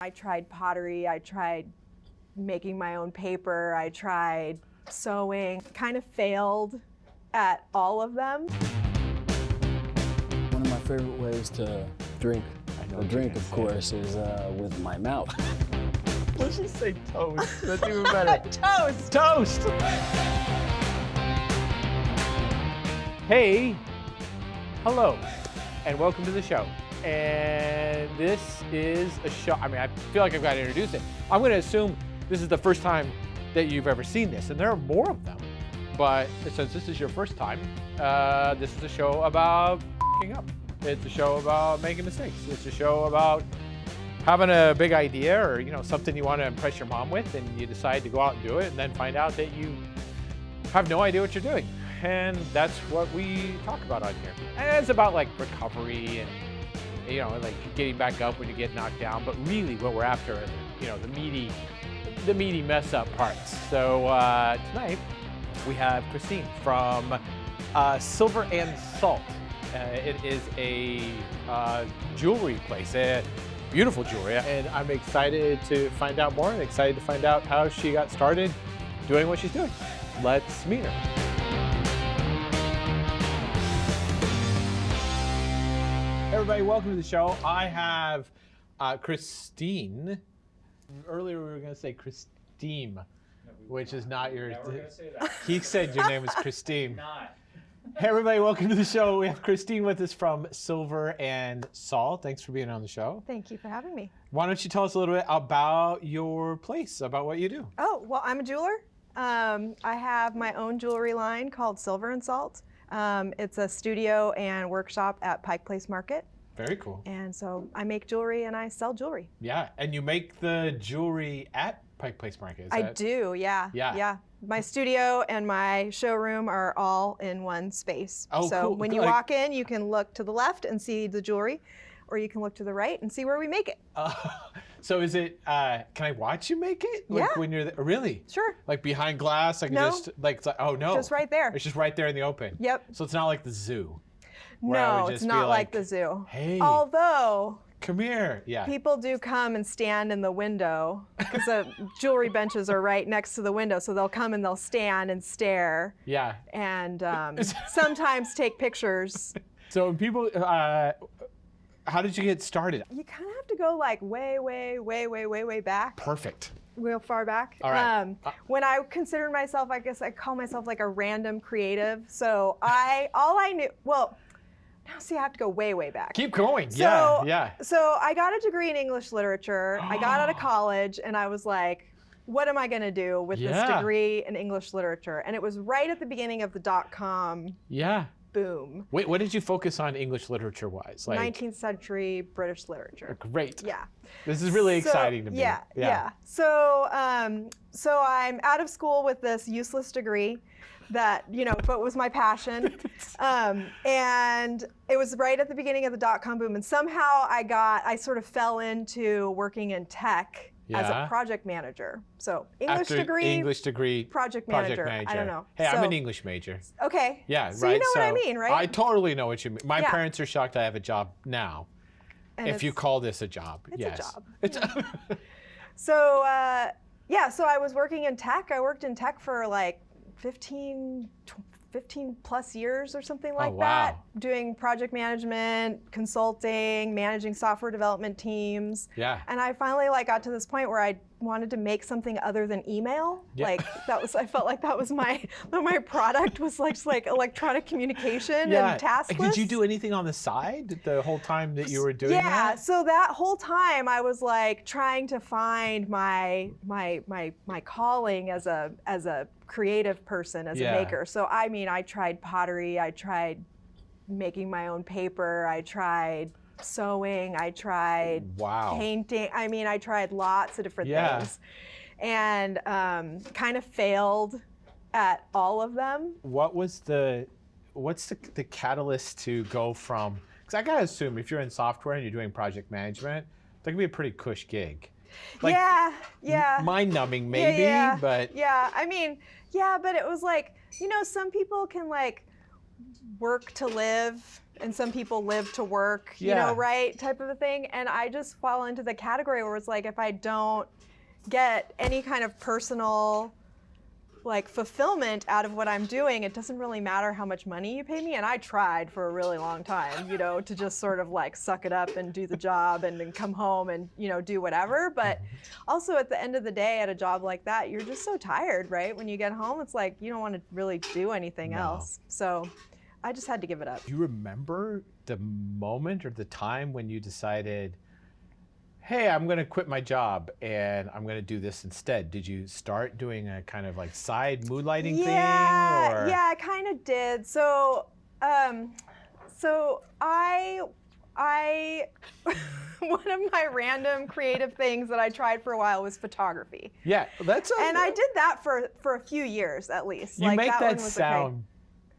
I tried pottery, I tried making my own paper, I tried sewing, kind of failed at all of them. One of my favorite ways to drink know a drink, of course, is uh, with my mouth. Let's just say toast. That's even better. Toast! toast! Hey, hello, and welcome to the show. And this is a show, I mean, I feel like I've got to introduce it. I'm going to assume this is the first time that you've ever seen this, and there are more of them. But since this is your first time, uh, this is a show about up. It's a show about making mistakes. It's a show about having a big idea or you know something you want to impress your mom with, and you decide to go out and do it, and then find out that you have no idea what you're doing. And that's what we talk about on here. And it's about like recovery and you know like getting back up when you get knocked down. But really, what we're after are you know the meaty, the meaty mess up parts. So uh, tonight we have Christine from uh, Silver and Salt. Uh, it is a uh, jewelry place, uh, beautiful jewelry, and I'm excited to find out more and excited to find out how she got started doing what she's doing. Let's meet her. Everybody, welcome to the show. I have uh, Christine. Earlier, we were going to say Christine, which is not your. He said your name is Christine. Hey everybody, welcome to the show. We have Christine with us from Silver and Salt. Thanks for being on the show. Thank you for having me. Why don't you tell us a little bit about your place, about what you do? Oh, well, I'm a jeweler. Um, I have my own jewelry line called Silver and Salt. Um, it's a studio and workshop at Pike Place Market. Very cool. And so I make jewelry and I sell jewelry. Yeah, and you make the jewelry at Pike Place Market. Is it? I do, yeah. Yeah. Yeah. My studio and my showroom are all in one space. Oh, so cool. when you Like- walk in, you can look to the left and see the jewelry, or you can look to the right and see where we make it. Uh, so is it? Uh, can I watch you make it? Like Yeah. When you're there? really Sure. like behind glass? I can No. just like like oh no, Just right there. It's just right there in the open. Yep. So it's not like the zoo. Where I would No, it's not like, like, the zoo. "Hey." Although Come here. Yeah. people do come and stand in the window because the jewelry benches are right next to the window, so they'll come and they'll stand and stare yeah. and um, sometimes take pictures. So people, uh, how did you get started? You kind of have to go like way, way, way, way, way, way back. Perfect. real far back. All right. Um, Uh, when I considered myself, I guess I call myself like a random creative. So I, all I knew, well, now see, I have to go way, way back. Keep going. So, yeah. Yeah. So I got a degree in English literature. I got out of college and I was like, what am I going to do with this degree in English literature? And it was right at the beginning of the dot com Yeah. boom, Wait, what did you focus on English literature wise? Like, 19th century British literature. great. Yeah. This is really So- exciting to me. Yeah, yeah. So, um, so I'm out of school with this useless degree that you know, but was my passion, um, and it was right at the beginning of the dot com boom, and somehow I got, I sort of fell into working in tech as a project manager. So English After degree, English degree. project Project manager. manager. I don't know. Hey, I'm an English major. Okay. Yeah, right. so right. you know what I mean, right? I totally know what you mean. My Yeah. parents are shocked I have a job now. And if you call this a job, It's a yes. job. It's So uh, yeah, so I was working in tech. I worked in tech for like 15, 15 plus years or something oh, like that, Oh, wow. doing project management, consulting, managing software development teams. yeah. And I finally like got to this point where I wanted to make something other than email. Yeah. Like that was I felt like that was my my product was like just like electronic communication Yeah. and task Did you do anything on the side the whole time that you were doing yeah, that? Yeah, so that whole time I was like trying to find my my my my calling as a as a creative person, as Yeah. a maker. So I mean, I tried pottery, I tried making my own paper, I tried sewing, I tried Wow. painting. I mean, I tried lots of different Yeah. things, and um, kind of failed at all of them. What was the what's the, the catalyst to go from because I gotta assume if you're in software and you're doing project management, that can be a pretty cush gig. Like, yeah, yeah. Mind numbing Yeah, maybe, yeah, but yeah i mean yeah but it was like you know some people can like work to live and some people live to work, you Yeah. know, right? Type of a thing. And I just fall into the category where it's like if I don't get any kind of personal like fulfillment out of what I'm doing, it doesn't really matter how much money you pay me. And I tried for a really long time, you know, to just sort of like suck it up and do the job and then come home and, you know, do whatever. But mm-hmm. also at the end of the day, at a job like that, you're just so tired, right? When you get home, it's like you don't want to really do anything No. else. So I just had to give it up. Do you remember the moment or the time when you decided, hey, I'm going to quit my job and I'm going to do this instead? Did you start doing a kind of like side moonlighting yeah, thing? Or? Yeah, I kind of did. So, um, so I, I, one of my random creative things that I tried for a while was photography, Yeah, that's a, and I did that for for a few years at least. You like, make that, that, one was sound Okay.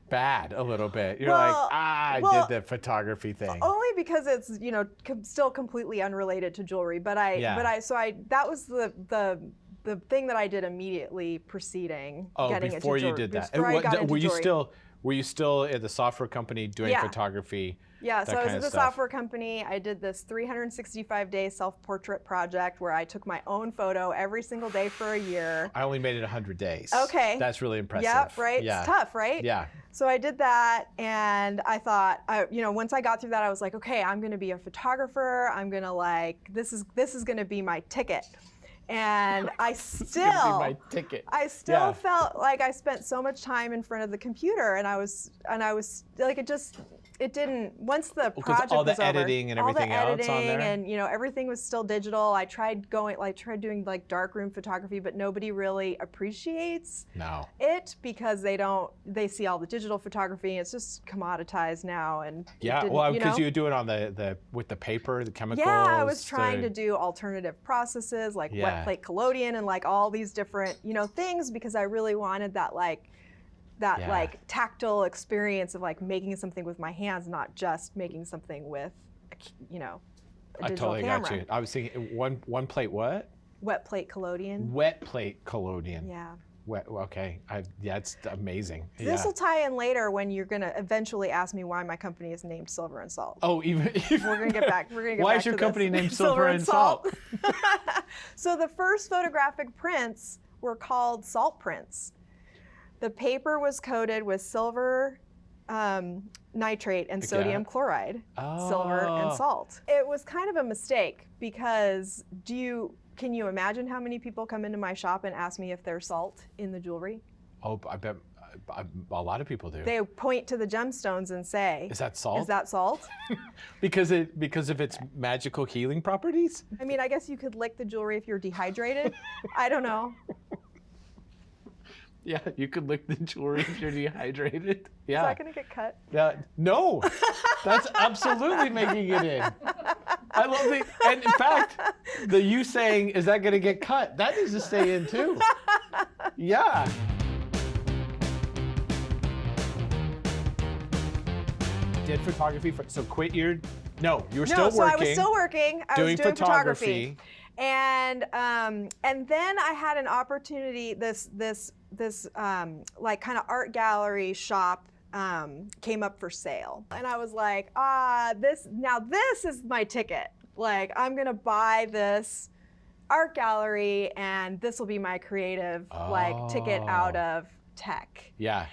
Bad a little bit. You're Well, like, ah, I well, did the photography thing. Only because it's you know com- still completely unrelated to jewelry, but I Yeah. but I so I that was the the the thing that I did immediately preceding oh, getting before into you jewelry, did that. Before I what- got th- into were you jewelry. still were you still at the software company doing Yeah. photography? Yeah, so I was at the software company. I did this 365 day self portrait project where I took my own photo every single day for a year. I only made it 100 days. Okay. That's really impressive. Yep, right? Yeah. It's tough, right? Yeah. So I did that, and I thought, I, you know, once I got through that, I was like, okay, I'm going to be a photographer. I'm going to like this is this is going to be my ticket. And I still, my ticket. I still Yeah. felt like I spent so much time in front of the computer, and I was, and I was like, it just, it didn't. Once the project all the was over, editing and all everything the else on editing there? and you know everything was still digital. I tried going, like, tried doing like darkroom photography, but nobody really appreciates No. it because they don't they see all the digital photography it's just commoditized now and Yeah. Well, you because know? you, do it on the, the with the paper, the chemicals. yeah i was trying the- to do alternative processes like Yeah. wet plate collodion and like all these different you know things because i really wanted that like that Yeah. like tactile experience of like making something with my hands not just making something with you know a I digital totally camera got you. I was thinking one one plate what? wet plate collodion Wet plate collodion. yeah Wet. Okay. I, it's amazing. this yeah. will tie in later when you're going to eventually ask me why my company is named silver and salt Oh, even. we're gonna get back. We're gonna get Why back is your to this. company named Silver and Salt? so the first photographic prints were called salt prints. The paper was coated with silver um, nitrate and sodium chloride, silver Oh. and salt. It was kind of a mistake because do you can you imagine how many people come into my shop and ask me if there's salt in the jewelry? Oh, I bet I, a lot of people do. They point to the gemstones and say, is that salt? "Is that salt?" because it because of its magical healing properties? I mean, I guess you could lick the jewelry if you're dehydrated. I don't know. Yeah, you could lick the jewelry if you're dehydrated. Yeah. Is that gonna get cut? Yeah, no, that's absolutely making it in. I love the, and in fact, the you saying, is that going to get cut? That needs to stay in too. Yeah. Did photography, for, so quit your, no, you were no, still so working. I was still working. I doing was doing photography. photography. And um, and then I had an opportunity. This this this um, like kind of art gallery shop um, came up for sale, and I was like, ah, this now this is my ticket. Like I'm gonna buy this art gallery, and this will be my creative like ticket out Oh. of tech. Yeah.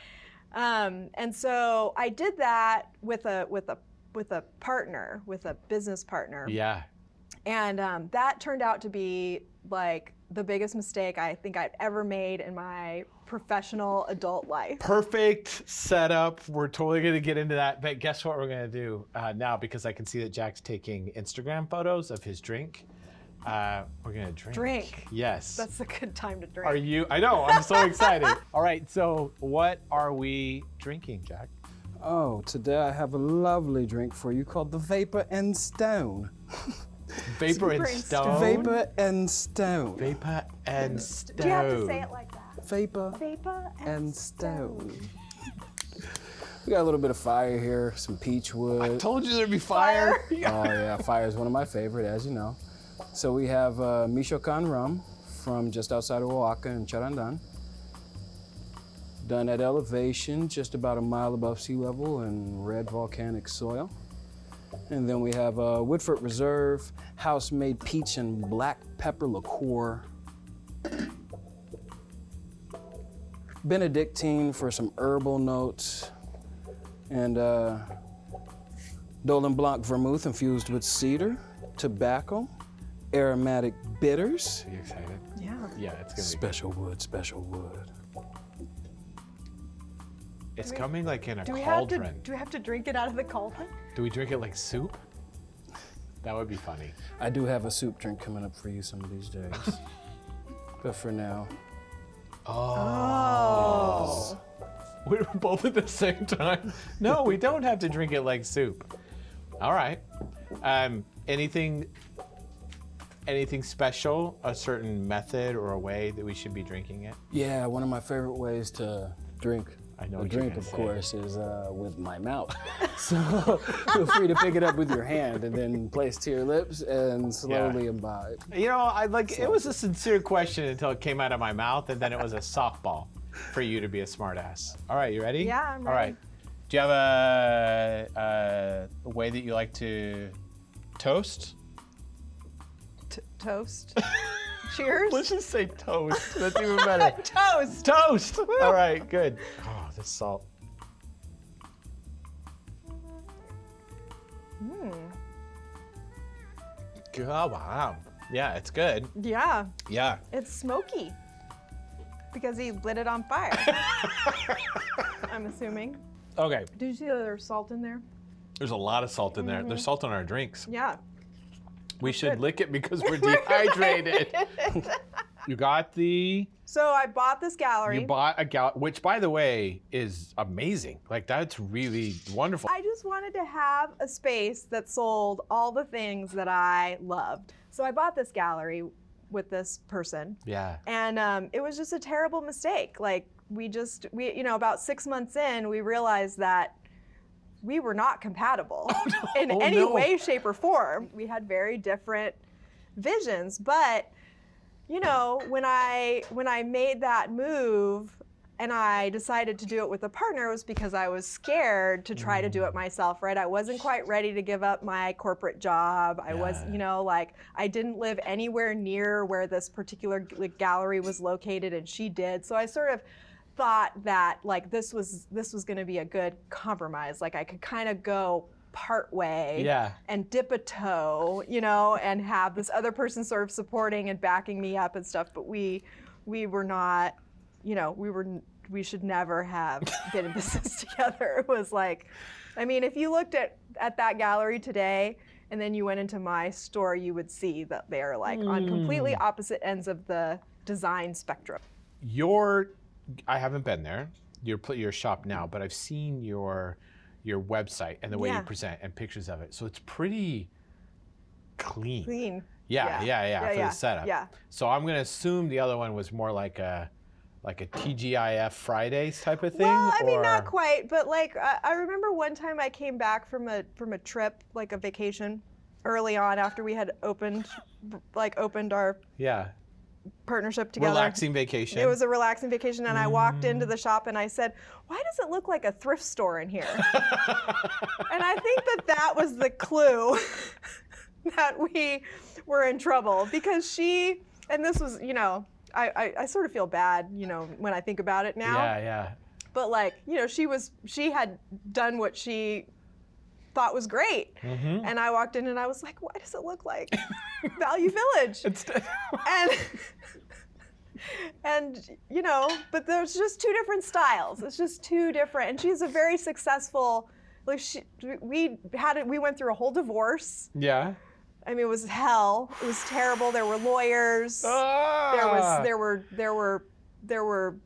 Um, and so I did that with a with a with a partner, with a business partner. Yeah. And um, that turned out to be like the biggest mistake I think I've ever made in my professional adult life. Perfect setup. We're totally going to get into that. But guess what we're going to do uh, now? Because I can see that Jack's taking Instagram photos of his drink. Uh, we're going to drink. Drink. Yes. That's a good time to drink. Are you? I know. I'm so excited. All right. So, what are we drinking, Jack? Oh, today I have a lovely drink for you called the Vapor and Stone. Vapor and Stone. Vapor and Stone. Vapor and Stone. Do you have to say it like that? Vapor Vapor and Stone. We got a little bit of fire here, some peach wood. Told you there'd be fire. Oh yeah, fire is one of my favorite, as you know. So we have uh, Michoacan rum from just outside of Oaxaca in Charandan. Done at elevation, just about a mile above sea level in red volcanic soil. And then we have uh, Woodford Reserve, house-made peach and black pepper liqueur. Benedictine for some herbal notes. And uh, Dolin Blanc vermouth infused with cedar, tobacco, aromatic bitters. Are you excited? Yeah. Yeah, it's gonna Special wood, special wood. Be. It's coming like in a Do we have to cauldron. do we have to drink it out of the cauldron? Do we drink it like soup? That would be funny. I do have a soup drink coming up for you some of these days. but for now, Oh. We were both at the same time. No, we don't have to drink it like soup. All right. Um, anything, anything special? A certain method or a way that we should be drinking it? yeah, one of my favorite ways to drink I know a drink, gonna of say. course, is uh, with my mouth. so feel free to pick it up with your hand and then place to your lips and slowly imbibe. You know, I like it was a sincere question until it came out of my mouth, and then it was a softball for you to be a smartass. All right, you ready? Yeah, I'm All ready. right. Do you have a, a, a way that you like to toast? T- toast. Cheers. Let's just say toast. That's even better. toast. toast. All right, good. The salt. Hmm. Oh, wow. Yeah, it's good. Yeah, Yeah. it's smoky because he lit it on fire. I'm assuming. Okay. Did you see that there's salt in there? There's a lot of salt in there. There's salt in our drinks. Yeah. We should good. lick it because we're dehydrated. you got the. So I bought this gallery. You bought a gal, which by the way is amazing. Like that's really wonderful. I just wanted to have a space that sold all the things that I loved. So I bought this gallery with this person, Yeah. and um, it was just a terrible mistake. Like we just we you know about six months in, we realized that we were not compatible in Oh, any no. way, shape, or form. We had very different visions, but you know when I when I made that move. And I decided to do it with a partner was because I was scared to try to do Mm. it myself, right? I wasn't quite ready to give up my corporate job. I was, Yeah. you know, like I didn't live anywhere near where this particular gallery was located, and she did. So I sort of thought that like this was this was going to be a good compromise. Like I could kind of go part way Yeah. and dip a toe, you know, and have this other person sort of supporting and backing me up and stuff. But we we were not, you know, we were we should never have been in business together. It was like, I mean, if you looked at at that gallery today. And then you went into my store, you would see that they are like on hmm. completely opposite ends of the design spectrum. Your, I haven't been there. Your your shop now, but I've seen your your website and the way Yeah. you present and pictures of it. So it's pretty clean. Clean. Yeah, yeah, yeah, Yeah, for yeah, the setup. yeah. So I'm gonna assume the other one was more like a like a TGIF Fridays type of thing. Well, I mean, or... not quite, but like I, I remember one time I came back from a from a trip, like a vacation, early on after we had opened, like opened our Yeah. Partnership together. Relaxing vacation. It was a relaxing vacation, and I walked into mm. the shop and I said, "Why does it look like a thrift store in here?" and I think that that was the clue that we were in trouble because she, and this was, you know, I, I, I sort of feel bad, you know, when I think about it now Yeah, yeah. but like you know she was she had done what she thought was great. Mm-hmm. and i walked in and i was like why does it look like? Value village. And and you know but there's just two different styles. It's just two different and she's a very successful like she we had it we went through a whole divorce. Yeah. i mean it was hell. It was terrible. There were lawyers. Ah! there was there were there were there were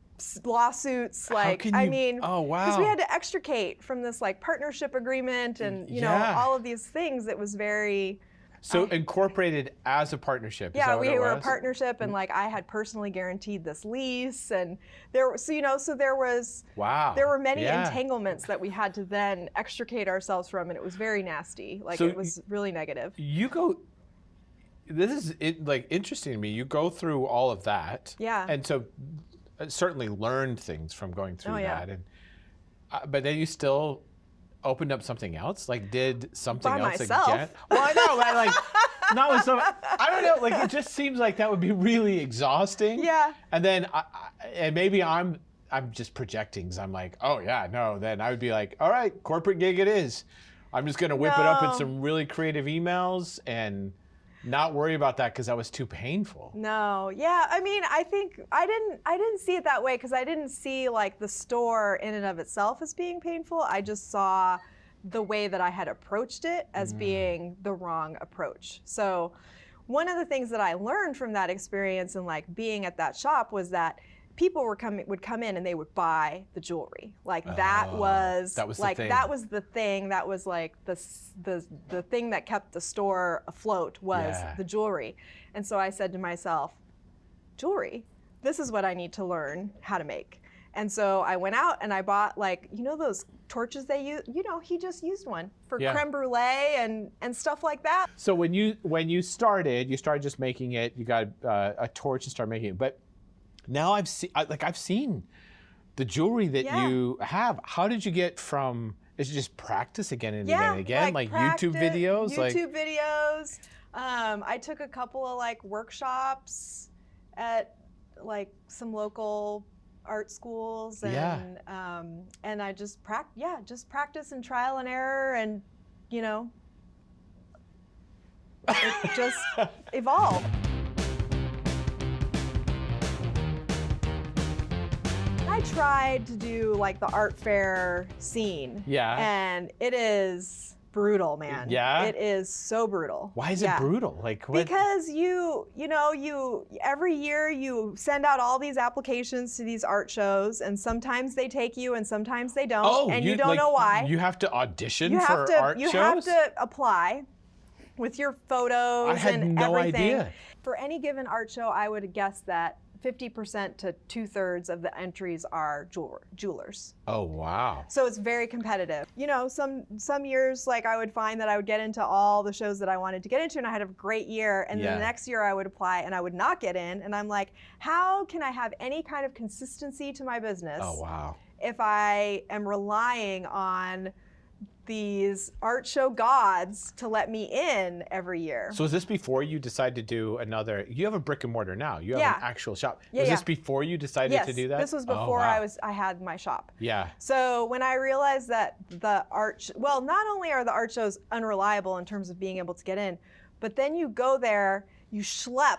lawsuits like can I mean oh, because we had to extricate from this like partnership agreement and you know all of these things it was very So incorporated as a partnership. yeah we were a partnership and mm. like I had personally guaranteed this lease and there so you know so there was Wow. there were many yeah. entanglements that we had to then extricate ourselves from and it was very nasty like So it was really negative You go. This is it, like interesting to me. You go through all of that. Yeah. And so, certainly learned things from going through Oh, yeah. that, and uh, but then you still opened up something else. Like did something By else myself. again? Well, I know, but like not with some. I don't know. Like it just seems like that would be really exhausting. Yeah. And then, I, I, and maybe I'm I'm just projecting. Cause I'm like, oh yeah, no. Then I would be like, all right, corporate gig it is. I'm just gonna whip it up in some really creative emails and not worry about that because that was too painful. No, yeah. I mean, I think I didn't. I didn't see it that way because I didn't see like the store in and of itself as being painful. I just saw the way that I had approached it as mm. being the wrong approach. So, one of the things that I learned from that experience and like being at that shop was that people were coming would come in and they would buy the jewelry. Like that Oh, was that was like that was the thing that was like the the the thing that kept the store afloat was Yeah. the jewelry. And so I said to myself, jewelry, this is what I need to learn how to make. And so I went out and I bought like, you know those torches they use, you know, he just used one for Yeah. creme brulee and and stuff like that. So when you when you started, you started just making it. You got uh, a torch and started making it. But now I've seen like I've seen the jewelry that Yeah. you have. How did you get from? Is it just practice again and again and again, like, YouTube practice- videos? like YouTube videos. Um, I took a couple of like workshops at like some local art schools and Yeah. um, and I just practice yeah just practice and trial and error and you know it just evolved. I tried to do like the art fair scene. Yeah. And it is brutal, man. Yeah? It is so brutal. Why is Yeah. it brutal? Like what? Because you, you know, you every year you send out all these applications to these art shows, and sometimes they take you, and sometimes they don't, oh, and you, don't like, know why. You have to audition You for have to, art you shows. have to apply with your photos I had and no everything. idea. For any given art show, I would guess that 50% to two thirds of the entries are jeweler, jewelers. Oh wow. So it's very competitive. You know, some some years like I would find that I would get into all the shows that I wanted to get into and I had a great year and then the next year I would apply and I would not get in and I'm like, how can I have any kind of consistency to my business Oh wow. if I am relying on these art show gods to let me in every year? So is this before you decide to do another? You have a brick and mortar now. You have Yeah. an actual shop. Yeah, was yeah. this before you decided yes, to do that? this was Oh, before wow. I was I had my shop. Yeah. So when I realized that the art, well, not only are the art shows unreliable in terms of being able to get in, but then you go there, you schlep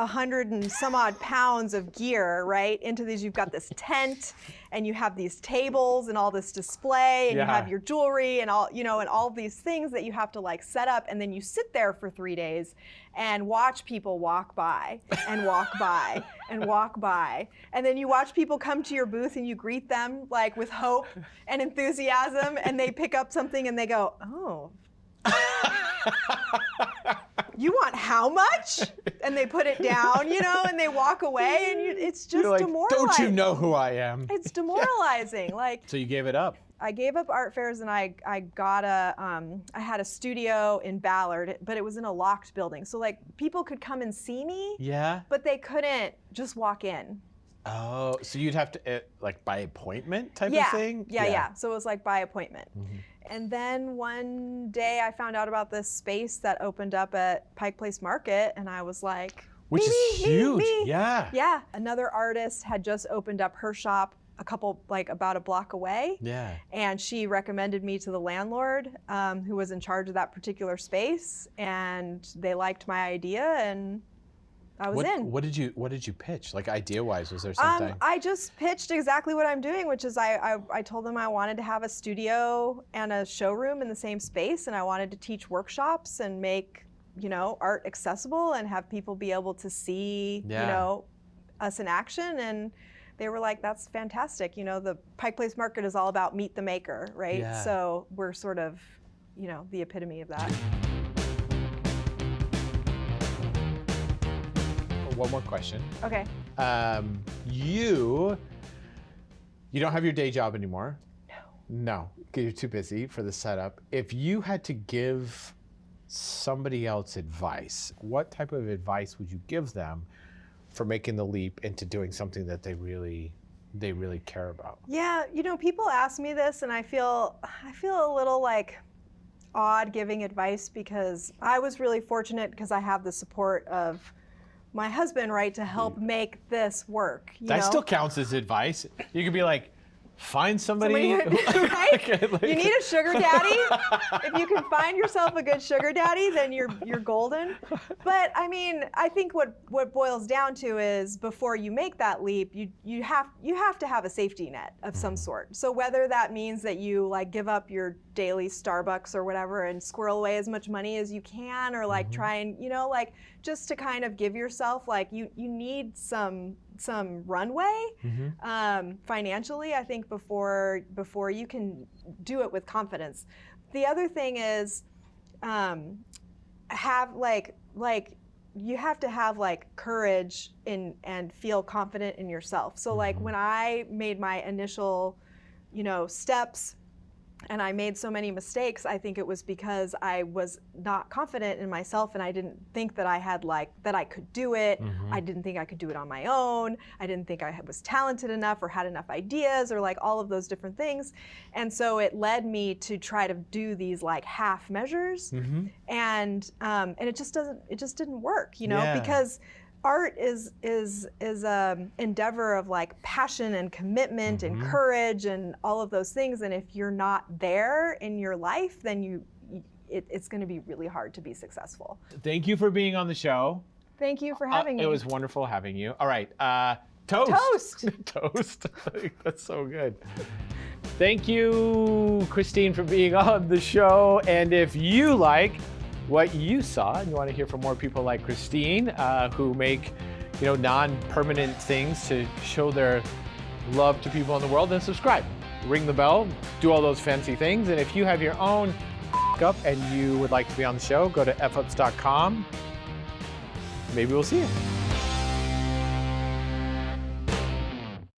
a hundred and some odd pounds of gear, right? Into these, you've got this tent, and you have these tables and all this display, and you have your jewelry and all, you know, and all these things that you have to like set up, and then you sit there for three days and watch people walk by and walk by and walk by, and then you watch people come to your booth and you greet them like with hope and enthusiasm, and they pick up something and they go, oh. you want how much? And they put it down, you know, and they walk away, and you, it's just like, demoralizing. don't you know who I am? It's demoralizing. like So you gave it up. I gave up art fairs, and I I got a um, I had a studio in Ballard, but it was in a locked building, so like people could come and see me, Yeah. but they couldn't just walk in. Oh, so you'd have to uh, like by appointment type yeah, of thing. yeah, yeah. yeah. So it was like by appointment. Mm-hmm. And then one day I found out about this space that opened up at Pike Place Market, and I was like, Which me, is me, huge. me. Yeah. Yeah, another artist had just opened up her shop a couple, like about a block away. Yeah. And she recommended me to the landlord um, who was in charge of that particular space. And they liked my idea, and I was What, in. what did you What did you pitch? Like idea wise, was there Um, something? I just pitched exactly what I'm doing, which is I, I, I told them I wanted to have a studio and a showroom in the same space, and I wanted to teach workshops and make you know art accessible and have people be able to see Yeah. you know us in action and they were like that's fantastic you know the pike place market is all about meet the maker right Yeah. so we're sort of you know the epitome of that One more question. okay Um, you you don't have your day job anymore. No. No, you're too busy for the setup. If you had to give somebody else advice, what type of advice would you give them for making the leap into doing something that they really they really care about? Yeah, you know, people ask me this, and I feel I feel a little like odd giving advice because I was really fortunate because I have the support of my husband, right, to help mm. make this work. You That know? still counts as advice. You could be like, find somebody. Somebody- right? like- you need a sugar daddy. if you can find yourself a good sugar daddy, then you're you're golden. But I mean, I think what what boils down to is before you make that leap, you you have you have to have a safety net of some mm-hmm. sort. So whether that means that you like give up your daily Starbucks or whatever and squirrel away as much money as you can, or like mm-hmm. try and you know like just to kind of give yourself like you you need some some runway um, financially. I think before before you can do it with confidence. The other thing is um, have like like you have to have like courage in and feel confident in yourself. So like when I made my initial, you know, steps and I made so many mistakes, I think it was because I was not confident in myself and I didn't think that I had like that I could do it. I didn't think I could do it on my own. I didn't think I was talented enough or had enough ideas or like all of those different things. And so it led me to try to do these like half measures and um, and it just doesn't it just didn't work, you know, Yeah. because art is is is a endeavor of like passion and commitment and courage and all of those things and if you're not there in your life then you it, it's going to be really hard to be successful Thank you for being on the show. thank you for Uh, having me It was wonderful having you. All right, uh, toast. Toast. toast. That's so good. Thank you, Christine, for being on the show. And if you like what you saw and you want to hear from more people like Christine, uh, who make you know non-permanent things to show their love to people in the world, then subscribe, ring the bell, do all those fancy things. And if you have your own up and you would like to be on the show, go to fups.com. Maybe we'll see you.